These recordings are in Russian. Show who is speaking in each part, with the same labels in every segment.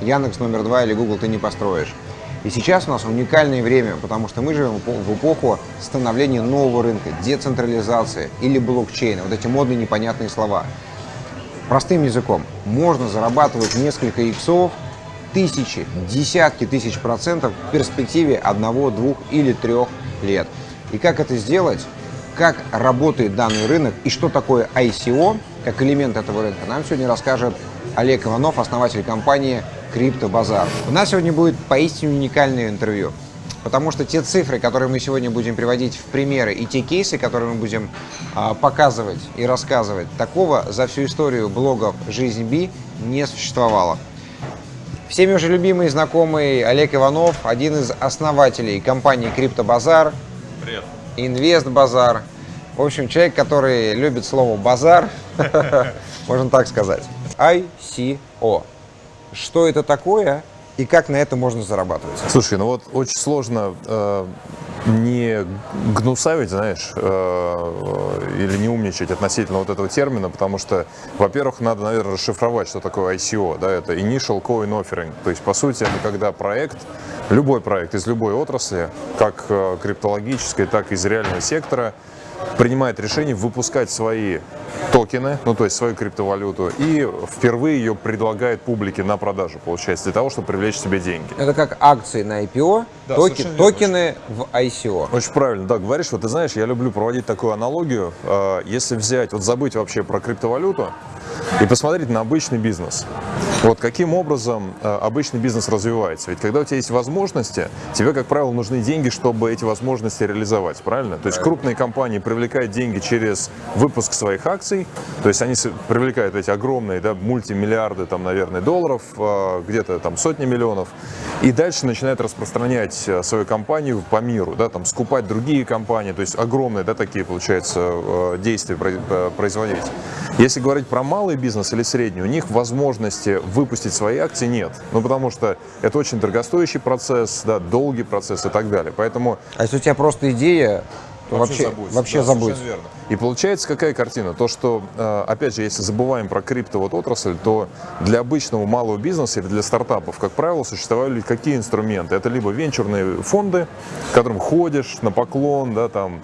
Speaker 1: Яндекс номер два или Google ты не построишь. И сейчас у нас уникальное время, потому что мы живем в эпоху становления нового рынка, децентрализации или блокчейна. Вот эти модные непонятные слова. Простым языком, можно зарабатывать несколько иксов, тысячи, десятки тысяч процентов в перспективе одного, двух или трех лет. И как это сделать? Как работает данный рынок и что такое ICO, как элемент этого рынка, нам сегодня расскажет Олег Иванов, основатель компании Крипто Базар. У нас сегодня будет поистине уникальное интервью, потому что те цифры, которые мы сегодня будем приводить в примеры, и те кейсы, которые мы будем а, показывать и рассказывать, такого за всю историю блогов «Жизнь Би» не существовало. Всеми уже любимый и знакомый Олег Иванов, один из основателей компании Крипто Базар.
Speaker 2: Привет.
Speaker 1: Инвест Базар. В общем, человек, который любит слово базар, можно так сказать. ICO. Что это такое и как на это можно зарабатывать?
Speaker 2: Слушай, ну вот очень сложно э, не гнусавить, знаешь, э, или не умничать относительно вот этого термина, потому что, во-первых, надо, наверное, расшифровать, что такое ICO, да, это Initial Coin Offering, то есть, по сути, это когда проект, любой проект из любой отрасли, как э, криптологической, так и из реального сектора, принимает решение выпускать свои токены, ну то есть свою криптовалюту, и впервые ее предлагает публике на продажу, получается, для того, чтобы привлечь себе деньги.
Speaker 1: Это как акции на IPO,
Speaker 2: Да,
Speaker 1: токи- токены в ICO.
Speaker 2: Очень правильно, да, говоришь, вот ты знаешь, я люблю проводить такую аналогию, Э, если взять, вот забыть вообще про криптовалюту и посмотреть на обычный бизнес. Вот каким образом э, обычный бизнес развивается? Ведь когда у тебя есть возможности, тебе, как правило, нужны деньги, чтобы эти возможности реализовать, правильно? То есть крупные компании привлекают деньги через выпуск своих акций, то есть они привлекают эти огромные, да, мультимиллиарды, там, наверное, долларов, э, где-то там сотни миллионов, и дальше начинают распространять э, свою компанию по миру, да, там, скупать другие компании, то есть огромные, да, такие, получается, э, действия про- производить. Если говорить про малый бизнес или средний, у них возможности выпустить свои акции нет. Ну, потому что это очень дорогостоящий процесс, да, долгий процесс и так далее. Поэтому
Speaker 1: А если у тебя просто идея, то вообще, вообще
Speaker 2: Да, верно. И получается какая картина? То, что, э, опять же, если забываем про крипто вот отрасль, то для обычного малого бизнеса или для стартапов, как правило, существовали какие инструменты? Это либо венчурные фонды, к которым ходишь на поклон, да, там,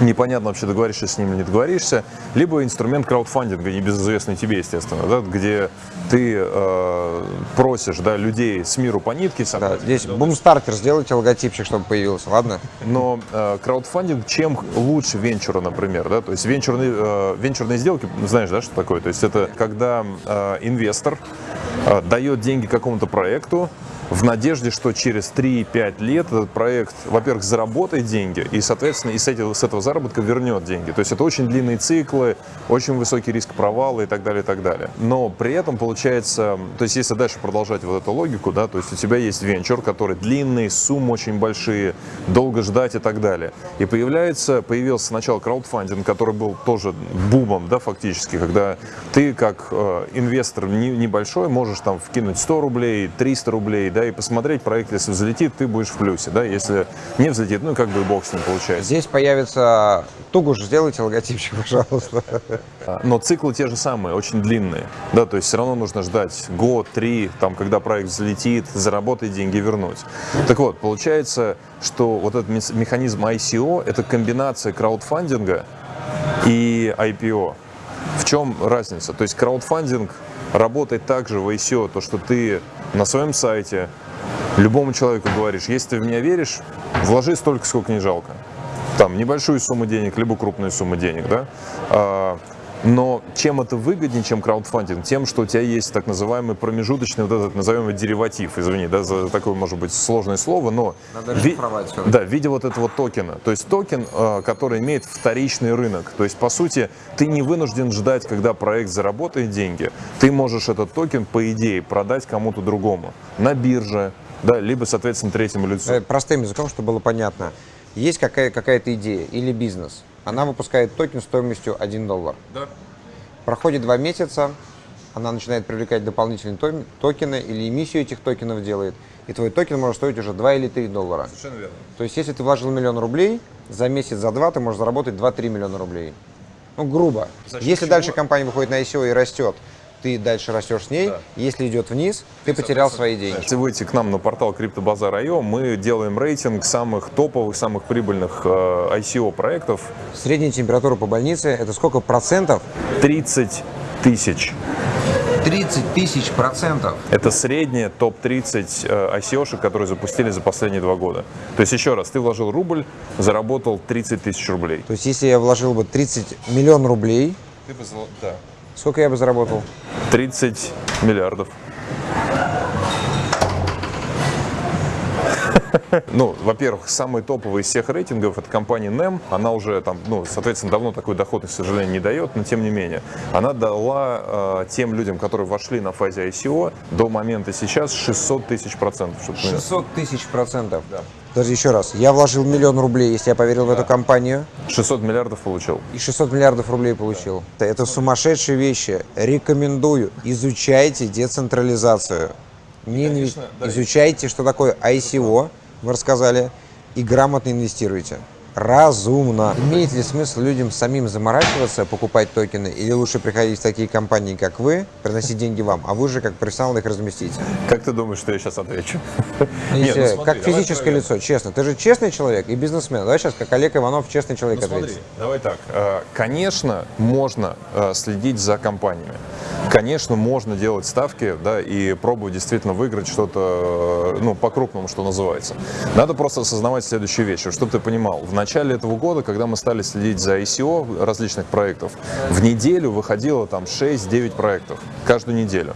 Speaker 2: непонятно вообще договоришься с ним или не договоришься, либо инструмент краудфандинга, небезызвестный тебе, естественно, да, где ты э, просишь да, людей с миру по нитке
Speaker 1: Да, здесь бумстартер, сделайте логотипчик, чтобы появился, ладно?
Speaker 2: Но э, краудфандинг чем лучше венчура, например, да? То есть венчурные, э, венчурные сделки, знаешь, да, что такое? То есть это когда э, инвестор э, дает деньги какому-то проекту в надежде, что через 3-5 лет этот проект, во-первых, заработает деньги и, соответственно, и с, этого, с этого заработка вернет деньги. То есть это очень длинные циклы, очень высокий риск провала и так далее, и так далее. Но при этом получается, то есть если дальше продолжать вот эту логику, да, то есть у тебя есть венчур, который длинный, суммы очень большие, долго ждать и так далее. И появляется, появился сначала краудфандинг, который был тоже бумом, да, фактически, когда ты как э, инвестор не- небольшой можешь там вкинуть 100 рублей, 300 рублей, да, и посмотреть проект, если взлетит, ты будешь в плюсе, да, если не взлетит, ну, как бы и бог с ним получается.
Speaker 1: Здесь появится... Тугуш, сделайте логотипчик, пожалуйста.
Speaker 2: Но циклы те же самые, очень длинные. Да, то есть все равно нужно ждать год, три, там, когда проект взлетит, заработать деньги, вернуть. Так вот, получается, что вот этот механизм ICO – это комбинация краудфандинга и IPO. Чем разница? То есть краудфандинг работает также в ICO, то, что ты на своем сайте любому человеку говоришь, если ты в меня веришь, вложи столько, сколько не жалко. Там небольшую сумму денег, либо крупную сумму денег, да. Но чем это выгоднее, чем краудфандинг? Тем, что у тебя есть так называемый промежуточный, вот этот, назовем дериватив, извини, да, за такое, может быть, сложное слово, но...
Speaker 1: Надо
Speaker 2: ви-. Да, в виде вот этого токена. То есть токен, э, который имеет вторичный рынок. То есть, по сути, ты не вынужден ждать, когда проект заработает деньги. Ты можешь этот токен, по идее, продать кому-то другому. На бирже, да, либо, соответственно, третьему лицу.
Speaker 1: Э, Простым языком, чтобы было понятно. Есть какая- какая-то идея или бизнес. Она выпускает токен стоимостью 1 доллар.
Speaker 2: Да.
Speaker 1: Проходит два месяца, она начинает привлекать дополнительные то- токены или эмиссию этих токенов делает, и твой токен может стоить уже 2 или 3 доллара.
Speaker 2: Совершенно верно.
Speaker 1: То есть, если ты вложил миллион рублей, за месяц, за два ты можешь заработать 2-3 миллиона рублей. Ну, грубо.
Speaker 2: За
Speaker 1: если
Speaker 2: чего?
Speaker 1: дальше компания выходит на ICO и растет, ты дальше растешь с ней.
Speaker 2: Да.
Speaker 1: Если идет вниз, ты потерял свои деньги.
Speaker 2: Если выйти к нам на портал CryptoBazaar.io, мы делаем рейтинг самых топовых, самых прибыльных э, ICO проектов.
Speaker 1: Средняя температура по больнице – это сколько процентов?
Speaker 2: 30 тысяч.
Speaker 1: 30 тысяч процентов.
Speaker 2: Это средняя топ-30 э, ICO-шек, которые запустили за последние два года. То есть, еще раз, ты вложил рубль, заработал 30 тысяч рублей.
Speaker 1: То есть, если я вложил бы 30 миллион рублей,
Speaker 2: Ты бы, да.
Speaker 1: Сколько я бы заработал?
Speaker 2: 30 миллиардов. Ну, во-первых, самый топовый из всех рейтингов это компания NEM. Она уже там, ну, соответственно, давно такой доходность, к сожалению, не дает, но тем не менее. Она дала э, тем людям, которые вошли на фазе ICO, до момента сейчас 600 тысяч процентов. чтобы ты понимал.
Speaker 1: 600 тысяч процентов. Даже еще раз, я вложил миллион рублей, если я поверил в эту компанию,
Speaker 2: 600 миллиардов получил.
Speaker 1: и 600 миллиардов рублей получил. Это сумасшедшие вещи. Рекомендую, изучайте децентрализацию. Не
Speaker 2: конечно, да.
Speaker 1: Изучайте, что такое ICO, вы рассказали, и грамотно инвестируйте. Разумно. Имеет ли смысл людям самим заморачиваться, покупать токены, или лучше приходить в такие компании, как вы, приносить деньги вам, а вы же как профессионал их разместите?
Speaker 2: Как ты думаешь, что я сейчас отвечу? Нет, ну смотри,
Speaker 1: как физическое
Speaker 2: откровенно.
Speaker 1: лицо, честно. Ты же честный человек и бизнесмен. Давай сейчас, как Олег Иванов, честный человек
Speaker 2: Ну, смотри,
Speaker 1: ответит.
Speaker 2: давай так. Э, Конечно, можно э, следить за компаниями. Конечно, можно делать ставки, да, и пробовать действительно выиграть что-то, э, ну, по-крупному, что называется. Надо просто осознавать следующую вещь, чтобы ты понимал. В начале этого года, когда мы стали следить за ICO различных проектов, в неделю выходило там 6-9 проектов. Каждую неделю.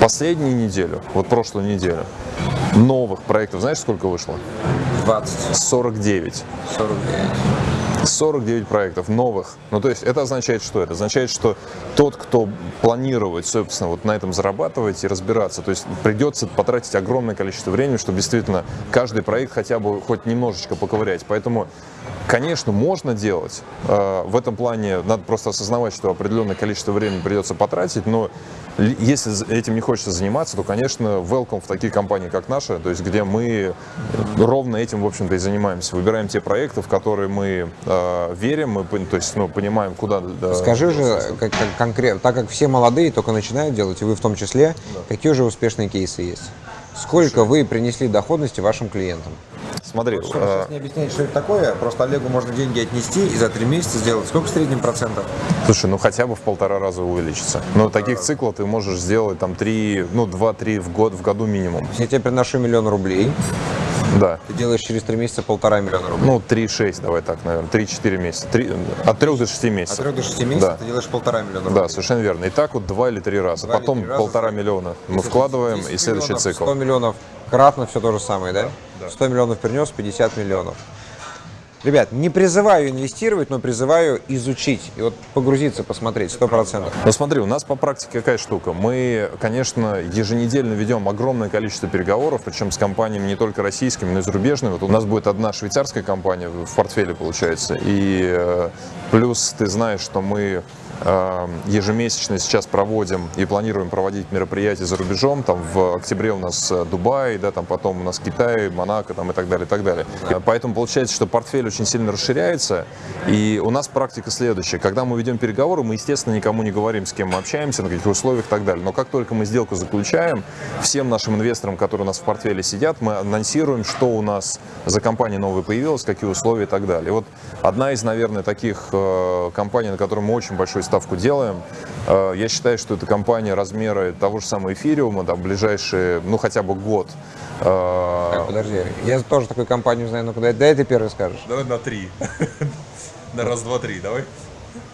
Speaker 2: Последнюю неделю, вот прошлую неделю, новых проектов, знаешь, сколько вышло?
Speaker 1: 20,
Speaker 2: 49.
Speaker 1: 49.
Speaker 2: 49 проектов новых. Ну, то есть это означает что? Это означает, что тот, кто планирует, собственно, вот на этом зарабатывать и разбираться, то есть придется потратить огромное количество времени, чтобы действительно каждый проект хотя бы хоть немножечко поковырять. Поэтому, конечно, можно делать. Э, В этом плане надо просто осознавать, что определенное количество времени придется потратить, но если этим не хочется заниматься, то, конечно, welcome в такие компании, как наша, то есть где мы ровно этим, в общем-то, и занимаемся. Выбираем те проекты, в которые мы э, верим, мы, то есть, ну, понимаем, куда... да,
Speaker 1: Скажи же как, конкретно, так как все молодые только начинают делать, и вы в том числе, какие уже успешные кейсы есть? Сколько вы принесли доходности вашим клиентам?
Speaker 2: Смотри, э,
Speaker 1: не объяснять, что это такое, просто Олегу можно деньги отнести и за три месяца сделать. Сколько в среднем процентов?
Speaker 2: слушай, ну хотя бы в полтора раза увеличится. Но таких циклов ты можешь сделать там три, ну, два-три в год, в году минимум.
Speaker 1: Я тебе приношу миллион рублей,
Speaker 2: Да.
Speaker 1: ты делаешь через три месяца полтора миллиона рублей.
Speaker 2: Ну, 3-6, давай так, наверное, 3-4 месяца. Три- от 3 до 6
Speaker 1: От
Speaker 2: месяцев.
Speaker 1: 3 до 6 месяцев
Speaker 2: Да.
Speaker 1: ты делаешь полтора миллиона рублей.
Speaker 2: Да, совершенно верно. И так вот два или три раза.
Speaker 1: Два или
Speaker 2: Потом
Speaker 1: три раза.
Speaker 2: полтора миллиона мы вкладываем,
Speaker 1: 10
Speaker 2: и следующий
Speaker 1: миллионов,
Speaker 2: цикл.
Speaker 1: 100 миллионов кратно все то же самое, да? 100 миллионов принес, 50 миллионов. Ребят, не призываю инвестировать, но призываю изучить и вот погрузиться, посмотреть, 100%.
Speaker 2: Ну смотри, у нас по практике какая штука. Мы, конечно, еженедельно ведем огромное количество переговоров, причем с компаниями не только российскими, но и зарубежными. Вот у нас будет одна швейцарская компания в портфеле, получается. И э, плюс ты знаешь, что мы ежемесячно сейчас проводим и планируем проводить мероприятия за рубежом. Там в октябре у нас э, Дубай, да, там потом у нас Китай, Монако там, и так далее, и так далее. Э, Поэтому получается, что портфель очень сильно расширяется. И у нас практика следующая. Когда мы ведем переговоры, мы, естественно, никому не говорим, с кем мы общаемся, на каких условиях и так далее. Но как только мы сделку заключаем, всем нашим инвесторам, которые у нас в портфеле сидят, мы анонсируем, что у нас за компания новая появилась, какие условия и так далее. И вот одна из, наверное, таких э, компаний, на которой мы очень большую ставку делаем, э, я считаю, что это компания размера того же самого эфириума, да, в ближайшие, ну, хотя бы год. Э,
Speaker 1: Так, подожди, я тоже такую компанию знаю, ну куда дай ты первый скажешь.
Speaker 2: Давай на три. На раз, два, три, давай.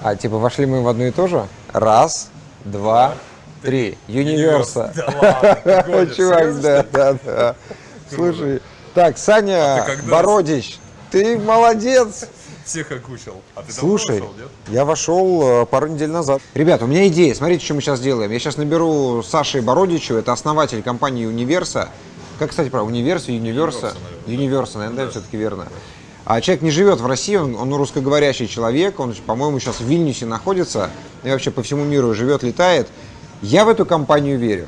Speaker 1: А типа вошли мы в одну и ту же? Раз, два, три. Юниверса. Чувак, да, да, да. Слушай, так, Саня
Speaker 2: А
Speaker 1: Бородич, ты молодец.
Speaker 2: Всех окучил. А ты
Speaker 1: Слушай, я вошел э, пару недель назад. Ребят, у меня идея. Смотрите, что мы сейчас делаем. Я сейчас наберу Саши Бородичу, это основатель компании Универса. Как, кстати, про Универса, Юниверса? Юниверса, наверное, да, все-таки верно. А человек не живет в России, он, он русскоговорящий человек, он, по-моему, сейчас в Вильнюсе находится, и вообще по всему миру живет, летает. Я в эту компанию верю.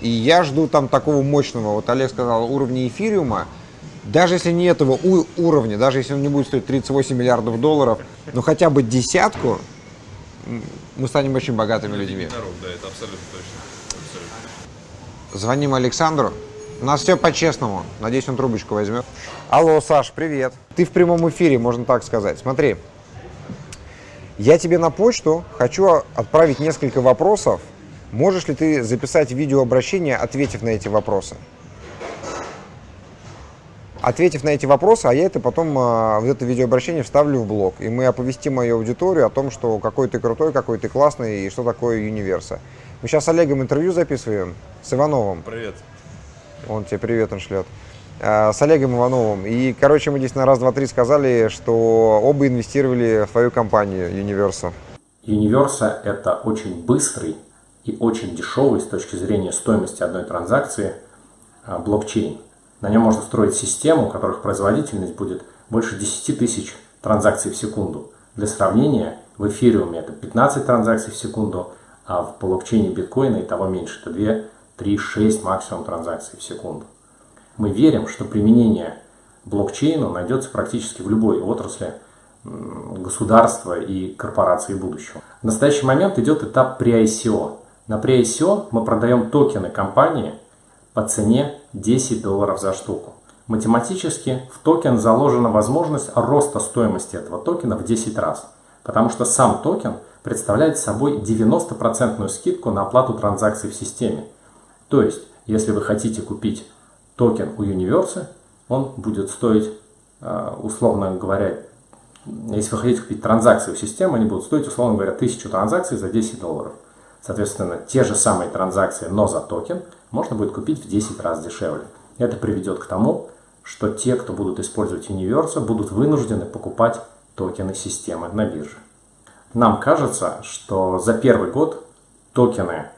Speaker 1: И я жду там такого мощного, вот Олег сказал, уровня эфириума. Даже если не этого уровня, даже если он не будет стоить 38 миллиардов долларов, но хотя бы десятку, мы станем очень богатыми людьми.
Speaker 2: Народ, да, это абсолютно точно. Абсолютно.
Speaker 1: Звоним Александру. У нас все по-честному. Надеюсь, он трубочку возьмет. Алло, Саш, привет. Ты в прямом эфире, можно так сказать. Смотри, я тебе на почту хочу отправить несколько вопросов. Можешь ли ты записать видеообращение, ответив на эти вопросы? Ответив на эти вопросы, а я это потом, а, вот это видеообращение вставлю в блог, и мы оповестим мою аудиторию о том, что какой ты крутой, какой ты классный, и что такое Универса. Мы сейчас с Олегом интервью записываем, с Ивановым.
Speaker 2: Привет.
Speaker 1: Он тебе привет он шлет. А, С Олегом Ивановым. И, короче, мы здесь на раз, два, три сказали, что оба инвестировали в твою компанию Universa.
Speaker 3: Universa – это очень быстрый и очень дешевый с точки зрения стоимости одной транзакции а, блокчейн. На нем можно строить систему, у которых производительность будет больше 10 тысяч транзакций в секунду. Для сравнения, в эфириуме это 15 транзакций в секунду, а в блокчейне биткоина и того меньше. Это 2, 3, 6 максимум транзакций в секунду. Мы верим, что применение блокчейну найдется практически в любой отрасли государства и корпорации будущего. В настоящий момент идет этап pre-ICO. На pre-ICO мы продаем токены компании по цене 10 долларов за штуку. Математически в токен заложена возможность роста стоимости этого токена в 10 раз, потому что сам токен представляет собой 90% скидку на оплату транзакций в системе. То есть, если вы хотите купить токены Universa, он будет стоить, э, условно говоря, если вы хотите купить транзакции в систему, они будут стоить, условно говоря, 1000 транзакций за 10 долларов. Соответственно, те же самые транзакции, но за токен, можно будет купить в 10 раз дешевле. Это приведет к тому, что те, кто будут использовать Universe, будут вынуждены покупать токены системы на бирже. Нам кажется, что за первый год токены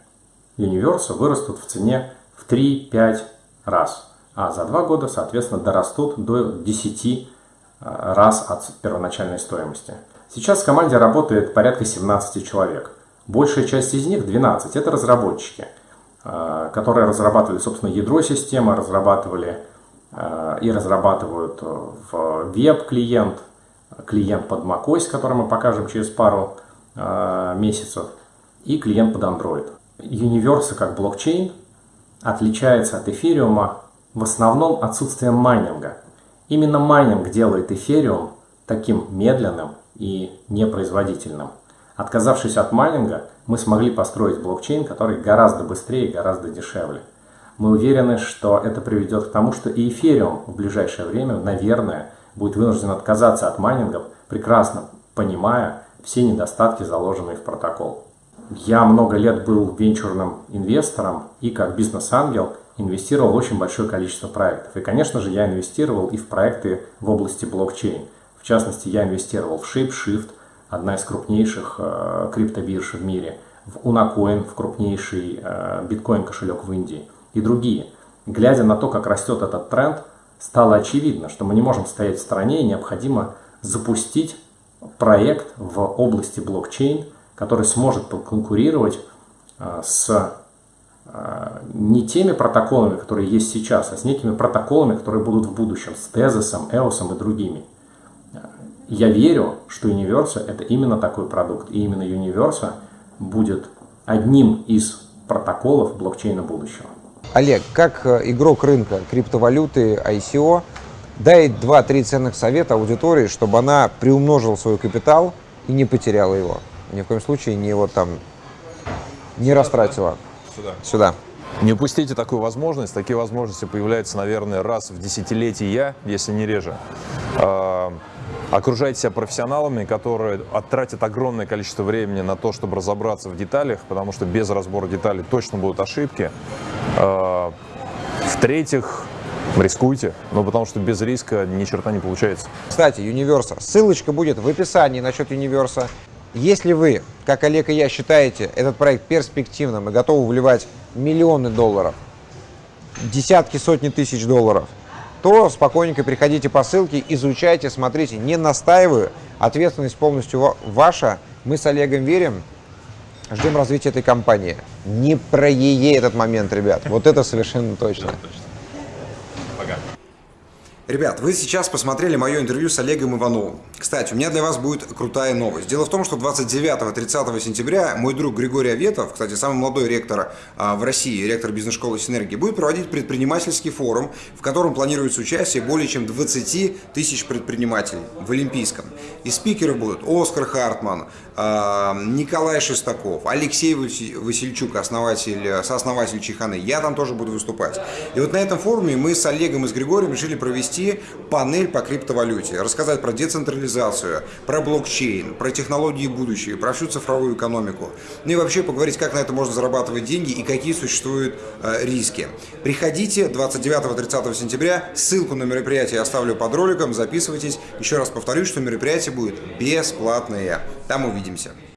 Speaker 3: Universe вырастут в цене в 3-5 раз, а за два года, соответственно, дорастут до 10 раз от первоначальной стоимости. Сейчас в команде работает порядка 17 человек. Большая часть из них, 12, это разработчики, э, которые разрабатывали, собственно, ядро системы, разрабатывали э, и разрабатывают э, в веб-клиент, клиент под macOS, который мы покажем через пару месяцев, и клиент под Android. Universa как блокчейн отличается от эфириума в основном отсутствием майнинга. Именно майнинг делает эфириум таким медленным и непроизводительным. Отказавшись от майнинга, мы смогли построить блокчейн, который гораздо быстрее и гораздо дешевле. Мы уверены, что это приведет к тому, что и эфириум в ближайшее время, наверное, будет вынужден отказаться от майнингов, прекрасно понимая все недостатки, заложенные в протокол. Я много лет был венчурным инвестором и как бизнес-ангел инвестировал в очень большое количество проектов. И, конечно же, я инвестировал и в проекты в области блокчейн. В частности, я инвестировал в ShapeShift, одна из крупнейших э, криптобирж в мире, в Unacoin, в крупнейший э, биткоин-кошелек в Индии и другие. Глядя на то, как растет этот тренд, стало очевидно, что мы не можем стоять в стороне и необходимо запустить проект в области блокчейн, который сможет конкурировать э, с не теми протоколами, которые есть сейчас, а с некими протоколами, которые будут в будущем, с Тезисом, EOS и другими. Я верю, что Universa это именно такой продукт, и именно Universa будет одним из протоколов блокчейна будущего.
Speaker 1: Олег, как э, игрок рынка криптовалюты ICO, дай 2-3 ценных совета аудитории, чтобы она приумножила свой капитал и не потеряла его. Ни в коем случае не его там не растратила.
Speaker 2: Сюда.
Speaker 1: Сюда.
Speaker 2: Не упустите такую возможность. Такие возможности появляются, наверное, раз в десятилетие, если не реже. Окружайте себя профессионалами, которые оттратят огромное количество времени на то, чтобы разобраться в деталях, потому что без разбора деталей точно будут ошибки. А, В-третьих, рискуйте, ну потому что без риска ни черта не получается.
Speaker 1: Кстати, Universa. Ссылочка будет в описании насчет Universa. Если вы, как Олег и я, считаете этот проект перспективным и готовы вливать миллионы долларов, десятки, сотни тысяч долларов, то спокойненько приходите по ссылке, изучайте, смотрите. Не настаиваю, ответственность полностью ва- ваша. Мы с Олегом верим, ждем развития этой компании. Не про ЕЕ этот момент, ребят. Вот это совершенно точно. Ребят, вы сейчас посмотрели мое интервью с Олегом Ивановым. Кстати, у меня для вас будет крутая новость. Дело в том, что 29-30 сентября мой друг Григорий Аветов, кстати, самый молодой ректор а, в России, ректор бизнес-школы «Синергия», будет проводить предпринимательский форум, в котором планируется участие более чем 20 тысяч предпринимателей в Олимпийском. И спикеры будут Оскар Хартман, а, Николай Шестаков, Алексей Васильчук, основатель, сооснователь Чеханы. Я там тоже буду выступать. И вот на этом форуме мы с Олегом и с Григорием решили провести провести панель по криптовалюте, рассказать про децентрализацию, про блокчейн, про технологии будущего, про всю цифровую экономику. Ну и вообще поговорить, как на это можно зарабатывать деньги и какие существуют э, риски. Приходите 29-30 сентября, ссылку на мероприятие я оставлю под роликом, записывайтесь. Еще раз повторюсь, что мероприятие будет бесплатное. Там увидимся.